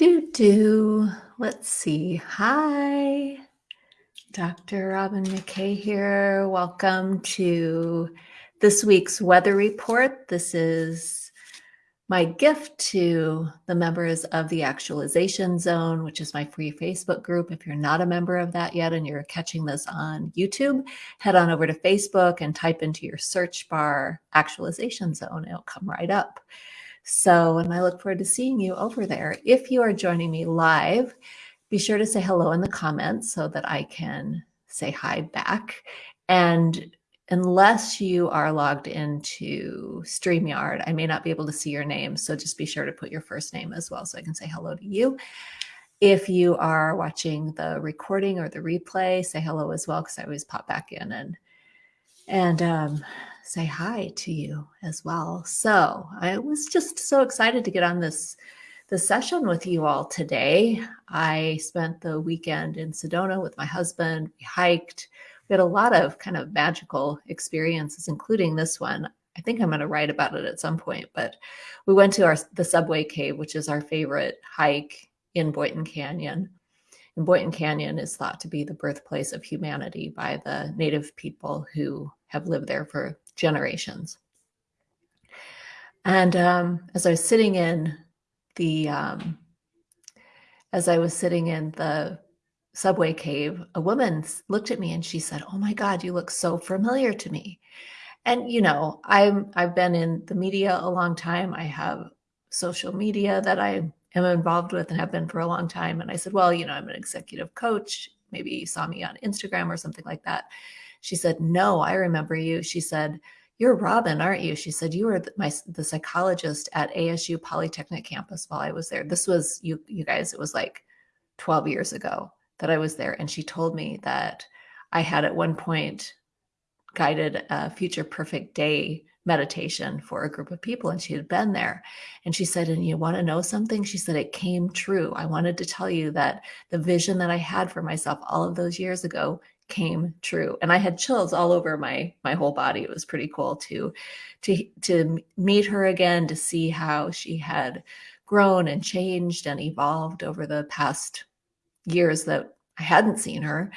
Do do. Let's see. Hi, Dr. Robin McKay here. Welcome to this week's weather report. This is my gift to the members of the Actualization Zone, which is my free Facebook group. If you're not a member of that yet and you're catching this on YouTube, head on over to Facebook and type into your search bar Actualization Zone. It'll come right up. So, and I look forward to seeing you over there. If you are joining me live, be sure to say hello in the comments so that I can say hi back. And unless you are logged into StreamYard, I may not be able to see your name. So just be sure to put your first name as well so I can say hello to you. If you are watching the recording or the replay, say hello as well because I always pop back in and and um, say hi to you as well. So I was just so excited to get on this the session with you all today. I spent the weekend in Sedona with my husband. We hiked. We had a lot of kind of magical experiences, including this one. I think I'm going to write about it at some point, but we went to our the Subway Cave, which is our favorite hike in Boynton Canyon. And Boynton Canyon is thought to be the birthplace of humanity by the native people who have lived there for generations. And um, as I was sitting in the, um, as I was sitting in the subway cave, a woman looked at me and she said, "Oh my God, you look so familiar to me." And you know, I'm I've been in the media a long time. I have social media that I am involved with and have been for a long time. And I said, "Well, you know, I'm an executive coach. Maybe you saw me on Instagram or something like that." She said, No, I remember you. She said, You're Robin, aren't you? She said, You were the, my, the psychologist at ASU Polytechnic campus while I was there. This was, you, you guys, it was like 12 years ago that I was there. And she told me that I had at one point guided a future perfect day meditation for a group of people and she had been there and she said and you want to know something she said it came true i wanted to tell you that the vision that i had for myself all of those years ago came true. And i had chills all over my my whole body. It was pretty cool to to to meet her again to see how she had grown and changed and evolved over the past years that i hadn't seen her.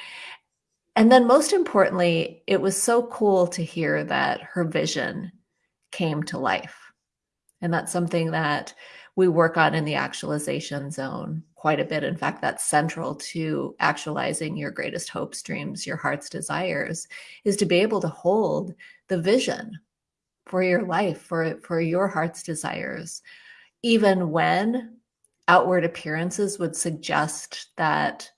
And then most importantly it was so cool to hear that her vision came to life. And that's something that we work on in the actualization zone quite a bit. In fact, that's central to actualizing your greatest hopes, dreams, your heart's desires, is to be able to hold the vision for your life, for, for your heart's desires, even when outward appearances would suggest that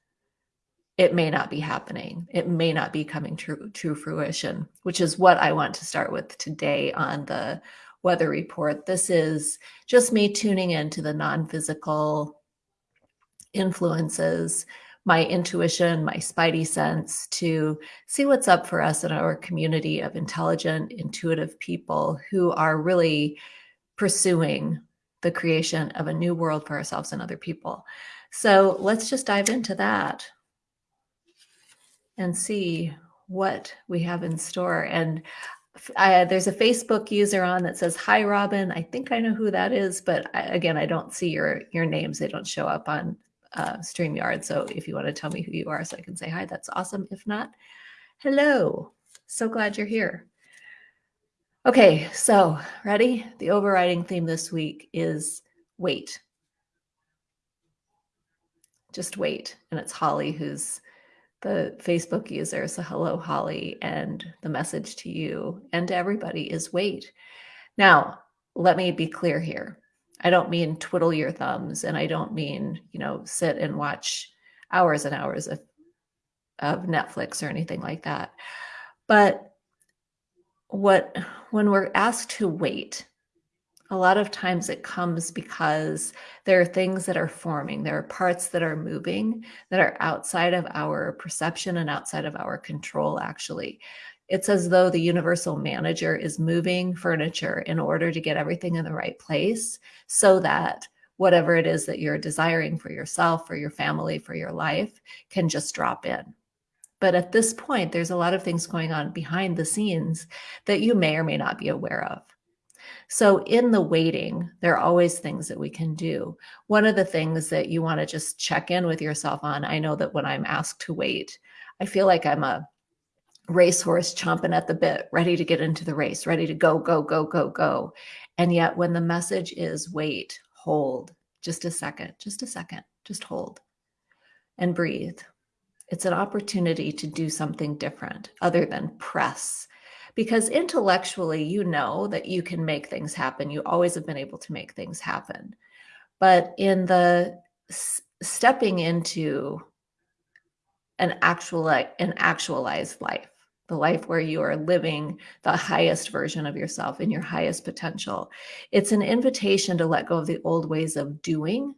it may not be happening. It may not be coming to, to fruition, which is what I want to start with today on the weather report. This is just me tuning into the non physical influences, my intuition, my spidey sense to see what's up for us in our community of intelligent, intuitive people who are really pursuing the creation of a new world for ourselves and other people. So let's just dive into that and see what we have in store. And I, there's a Facebook user on that says, hi, Robin. I think I know who that is, but I, again, I don't see your, your names. They don't show up on uh, StreamYard. So if you want to tell me who you are so I can say hi, that's awesome. If not, hello. So glad you're here. Okay, so ready? The overriding theme this week is wait. Just wait. And it's Holly who's the Facebook user. So, hello, Holly. And the message to you and to everybody is wait. Now, let me be clear here. I don't mean twiddle your thumbs and I don't mean, you know, sit and watch hours and hours of, of Netflix or anything like that. But what, when we're asked to wait, a lot of times it comes because there are things that are forming, there are parts that are moving that are outside of our perception and outside of our control, actually. It's as though the universal manager is moving furniture in order to get everything in the right place so that whatever it is that you're desiring for yourself, for your family, for your life can just drop in. But at this point, there's a lot of things going on behind the scenes that you may or may not be aware of. So, in the waiting, there are always things that we can do. One of the things that you want to just check in with yourself on I know that when I'm asked to wait, I feel like I'm a racehorse chomping at the bit, ready to get into the race, ready to go, go, go, go, go. And yet, when the message is wait, hold, just a second, just a second, just hold and breathe. It's an opportunity to do something different other than press. Because intellectually, you know that you can make things happen. You always have been able to make things happen. But in the stepping into an actual an actualized life, the life where you are living the highest version of yourself in your highest potential. It's an invitation to let go of the old ways of doing,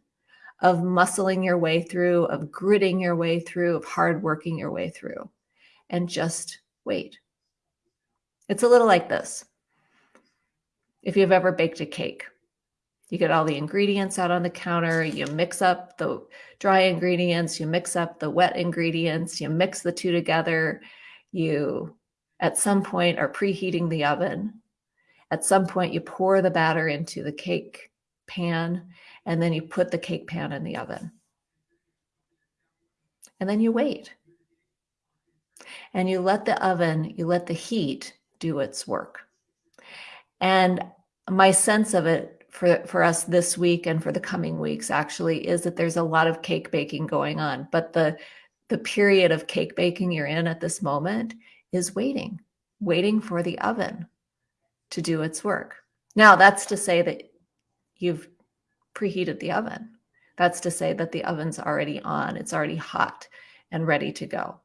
of muscling your way through, of gritting your way through, of hard working your way through, and just wait. It's a little like this. If you've ever baked a cake, you get all the ingredients out on the counter, you mix up the dry ingredients, you mix up the wet ingredients, you mix the two together, you at some point are preheating the oven. At some point, you pour the batter into the cake pan, and then you put the cake pan in the oven. And then you wait. And you let the oven, you let the heat do its work. And my sense of it for, for us this week and for the coming weeks actually is that there's a lot of cake baking going on. But the the period of cake baking you're in at this moment is waiting, waiting for the oven to do its work. Now, that's to say that you've preheated the oven. That's to say that the oven's already on, it's already hot and ready to go.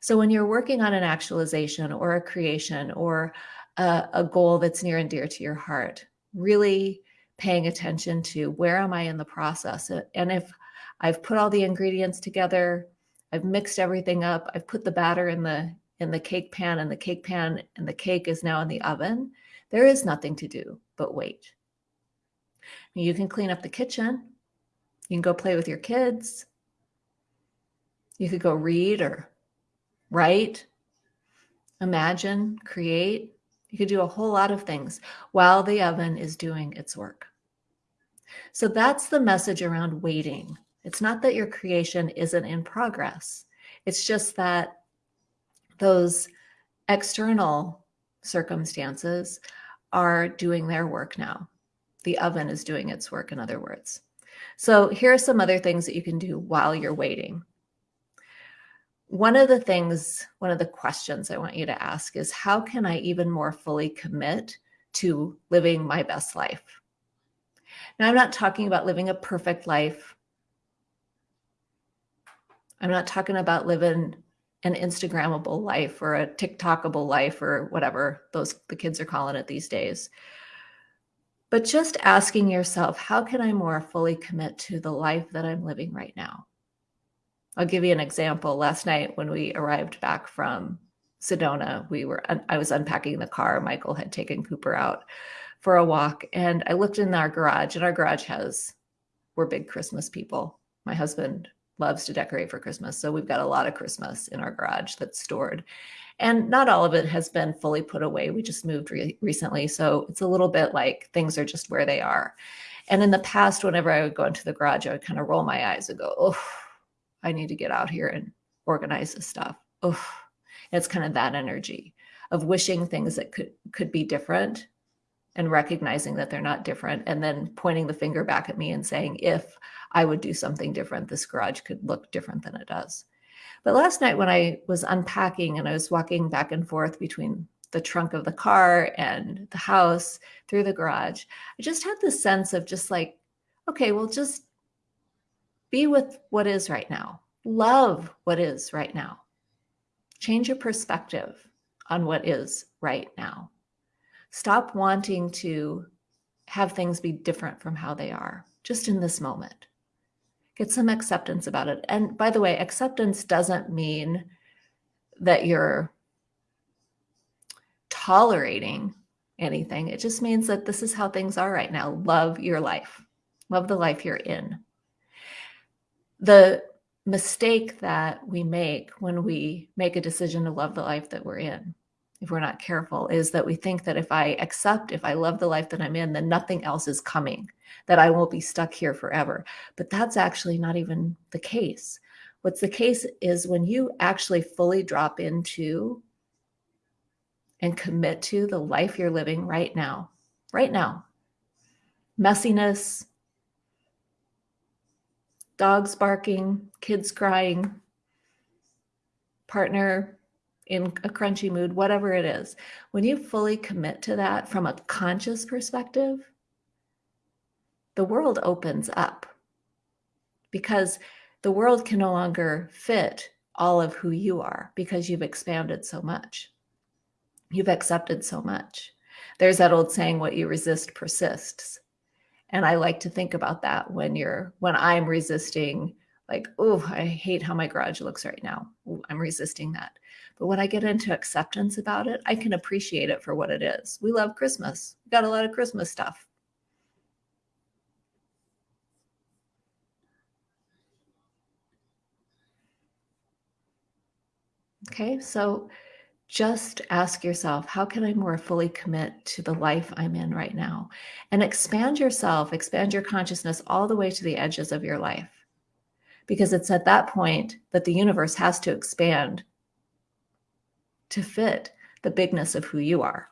So, when you're working on an actualization or a creation or a, a goal that's near and dear to your heart, really paying attention to where am I in the process? And if I've put all the ingredients together. I've mixed everything up. I've put the batter in the in the cake pan and the cake pan and the cake is now in the oven. There is nothing to do but wait. You can clean up the kitchen. You can go play with your kids. You could go read or write, imagine, create. You could do a whole lot of things while the oven is doing its work. So that's the message around waiting. It's not that your creation isn't in progress. It's just that those external circumstances are doing their work now. The oven is doing its work, in other words. So, here are some other things that you can do while you're waiting. One of the things, one of the questions I want you to ask is how can I even more fully commit to living my best life? Now, I'm not talking about living a perfect life. I'm not talking about living an Instagrammable life or a TikTokable life or whatever those the kids are calling it these days. But just asking yourself, how can I more fully commit to the life that I'm living right now? I'll give you an example. Last night when we arrived back from Sedona, we were I was unpacking the car. Michael had taken Cooper out for a walk and I looked in our garage and our garage has we're big Christmas people. My husband loves to decorate for Christmas. So we've got a lot of Christmas in our garage that's stored. And not all of it has been fully put away. We just moved re- recently. So it's a little bit like things are just where they are. And in the past, whenever I would go into the garage, I would kind of roll my eyes and go, oh, I need to get out here and organize this stuff. Oh, it's kind of that energy of wishing things that could could be different and recognizing that they're not different and then pointing the finger back at me and saying if I would do something different. This garage could look different than it does. But last night, when I was unpacking and I was walking back and forth between the trunk of the car and the house through the garage, I just had this sense of just like, okay, well, just be with what is right now, love what is right now, change your perspective on what is right now. Stop wanting to have things be different from how they are just in this moment get some acceptance about it. And by the way, acceptance doesn't mean that you're tolerating anything. It just means that this is how things are right now. Love your life, love the life you're in. The mistake that we make when we make a decision to love the life that we're in if we're not careful, is that we think that if I accept, if I love the life that I'm in, then nothing else is coming, that I won't be stuck here forever. But that's actually not even the case. What's the case is when you actually fully drop into and commit to the life you're living right now, right now. Messiness, dogs barking, kids crying, partner in a crunchy mood, whatever it is. When you fully commit to that from a conscious perspective, the world opens up because the world can no longer fit all of who you are because you've expanded so much. You've accepted so much. There's that old saying, what you resist persists. And I like to think about that when you're, when I'm resisting, like, oh, I hate how my garage looks right now. Ooh, I'm resisting that. But when I get into acceptance about it, I can appreciate it for what it is. We love Christmas. We got a lot of Christmas stuff. Okay, so just ask yourself, how can I more fully commit to the life I'm in right now? And expand yourself, expand your consciousness all the way to the edges of your life. Because it's at that point that the universe has to expand to fit the bigness of who you are.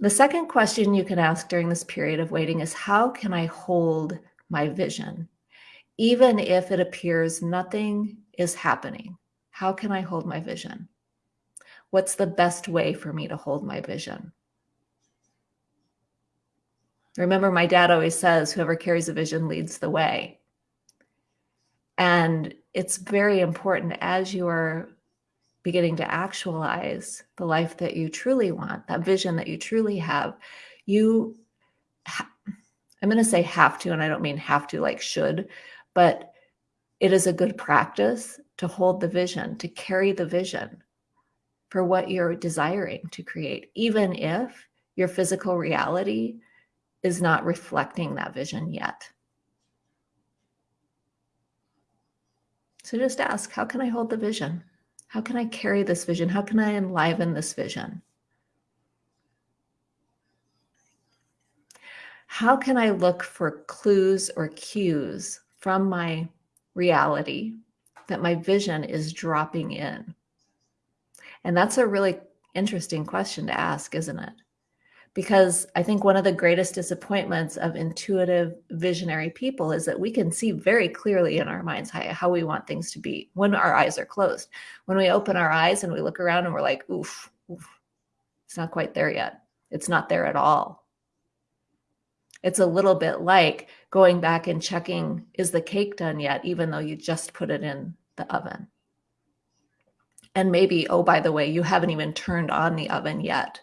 The second question you can ask during this period of waiting is how can I hold my vision, even if it appears nothing is happening? How can I hold my vision? What's the best way for me to hold my vision? Remember, my dad always says, whoever carries a vision leads the way. And it's very important as you are beginning to actualize the life that you truly want, that vision that you truly have, you, I'm going to say have to, and I don't mean have to like should, but it is a good practice to hold the vision, to carry the vision for what you're desiring to create, even if your physical reality is not reflecting that vision yet. So just ask, how can I hold the vision? How can I carry this vision? How can I enliven this vision? How can I look for clues or cues from my reality that my vision is dropping in? And that's a really interesting question to ask, isn't it? Because I think one of the greatest disappointments of intuitive visionary people is that we can see very clearly in our minds how, we want things to be when our eyes are closed. When we open our eyes and we look around and we're like, oof, oof it's not quite there yet. It's not there at all. It's a little bit like going back and checking, is the cake done yet, even though you just put it in the oven. And maybe, oh, by the way, you haven't even turned on the oven yet.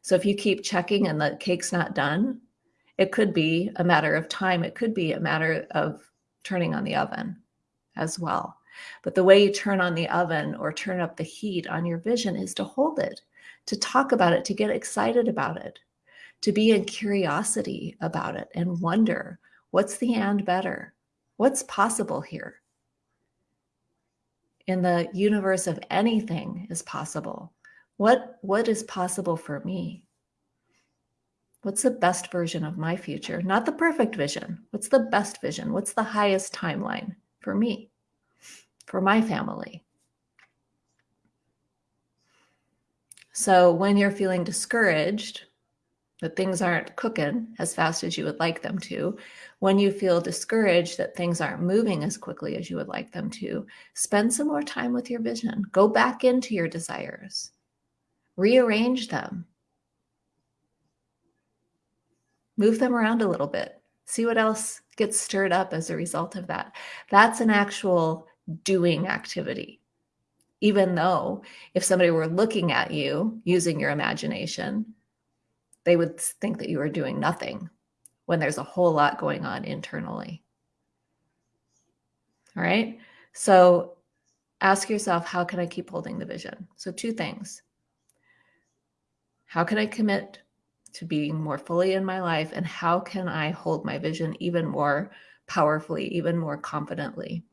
So if you keep checking and the cake's not done, it could be a matter of time. It could be a matter of turning on the oven as well. But the way you turn on the oven or turn up the heat on your vision is to hold it, to talk about it, to get excited about it, to be in curiosity about it and wonder what's the and better? What's possible here? in the universe of anything is possible. What, what is possible for me? What's the best version of my future? Not the perfect vision. What's the best vision? What's the highest timeline for me, for my family? So when you're feeling discouraged, that things aren't cooking as fast as you would like them to, when you feel discouraged that things aren't moving as quickly as you would like them to, spend some more time with your vision. Go back into your desires, rearrange them, move them around a little bit, see what else gets stirred up as a result of that. That's an actual doing activity. Even though if somebody were looking at you using your imagination, they would think that you are doing nothing when there's a whole lot going on internally. All right. So ask yourself, how can I keep holding the vision? So, two things. How can I commit to being more fully in my life? And how can I hold my vision even more powerfully, even more confidently?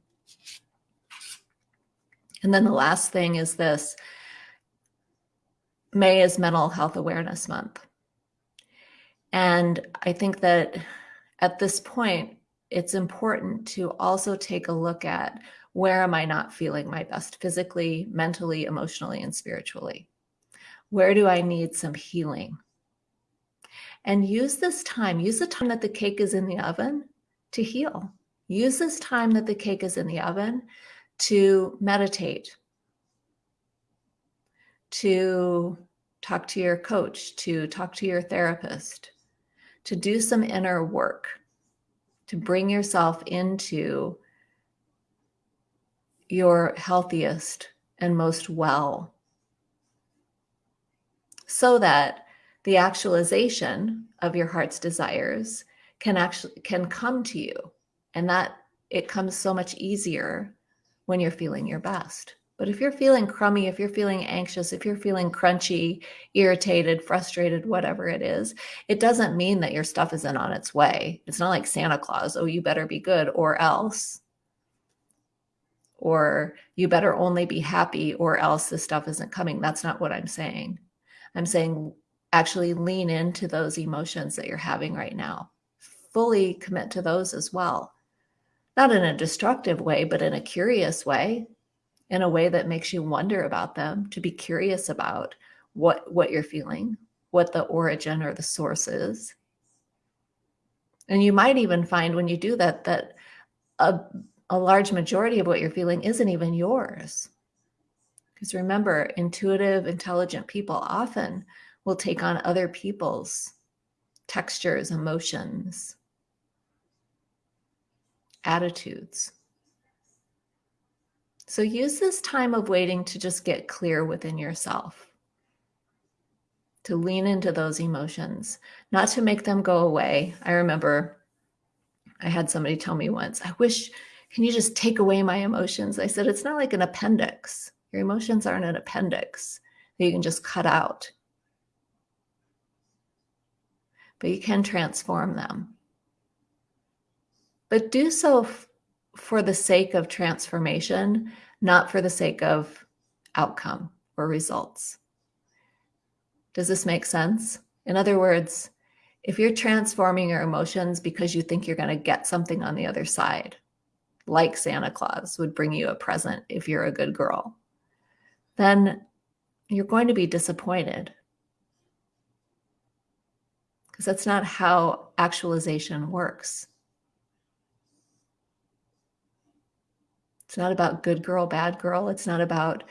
And then the last thing is this May is Mental Health Awareness Month. And I think that at this point, it's important to also take a look at where am I not feeling my best physically, mentally, emotionally, and spiritually? Where do I need some healing? And use this time, use the time that the cake is in the oven to heal. Use this time that the cake is in the oven to meditate, to talk to your coach, to talk to your therapist, to do some inner work, to bring yourself into your healthiest and most well. So that the actualization of your heart's desires can actually can come to you. And that it comes so much easier when you're feeling your best but if you're feeling crummy if you're feeling anxious if you're feeling crunchy irritated frustrated whatever it is it doesn't mean that your stuff isn't on its way. It's not like santa claus oh you better be good or else. Or you better only be happy or else this stuff isn't coming. That's not what i'm saying. I'm saying actually lean into those emotions that you're having right now. Fully commit to those as well. Not in a destructive way, but in a curious way, in a way that makes you wonder about them, to be curious about what what you're feeling, what the origin or the source is. And you might even find when you do that that a, a large majority of what you're feeling isn't even yours. Because remember, intuitive, intelligent people often will take on other people's textures, emotions, attitudes. So use this time of waiting to just get clear within yourself, to lean into those emotions, not to make them go away. I remember I had somebody tell me once, I wish, can you just take away my emotions? I said, it's not like an appendix. Your emotions aren't an appendix that you can just cut out, but you can transform them but do so for the sake of transformation, not for the sake of outcome or results. Does this make sense? In other words, if you're transforming your emotions because you think you're going to get something on the other side, like Santa Claus would bring you a present if you're a good girl, then you're going to be disappointed. Because that's not how actualization works. It's not about good girl, bad girl. It's not about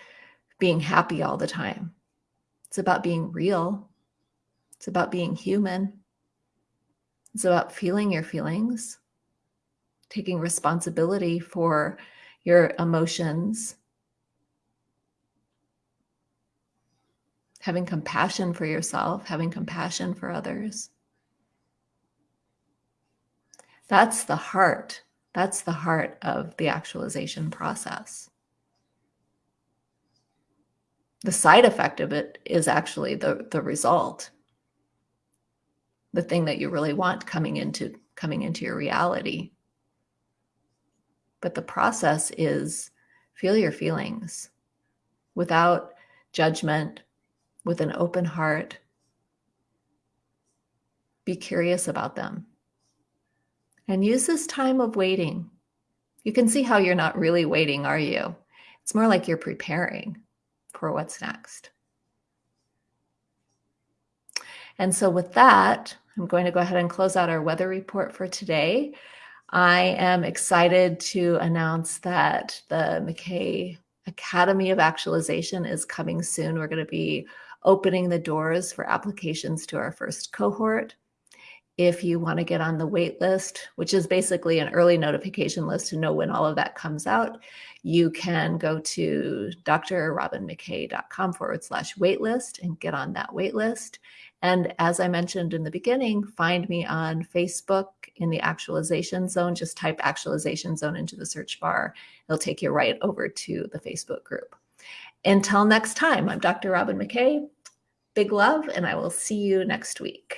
being happy all the time. It's about being real. It's about being human. It's about feeling your feelings, taking responsibility for your emotions, having compassion for yourself, having compassion for others. That's the heart that's the heart of the actualization process. The side effect of it is actually the, the result, the thing that you really want coming into coming into your reality. But the process is feel your feelings without judgment, with an open heart. Be curious about them and use this time of waiting. You can see how you're not really waiting, are you? It's more like you're preparing for what's next. And so, with that, I'm going to go ahead and close out our weather report for today. I am excited to announce that the McKay Academy of Actualization is coming soon. We're going to be opening the doors for applications to our first cohort if you want to get on the wait list, which is basically an early notification list to know when all of that comes out, you can go to drrobinmckay.com forward slash waitlist and get on that wait list. And as I mentioned in the beginning, find me on Facebook in the actualization zone. Just type actualization zone into the search bar. It'll take you right over to the Facebook group. Until next time, I'm Dr. Robin McKay. Big love, and I will see you next week.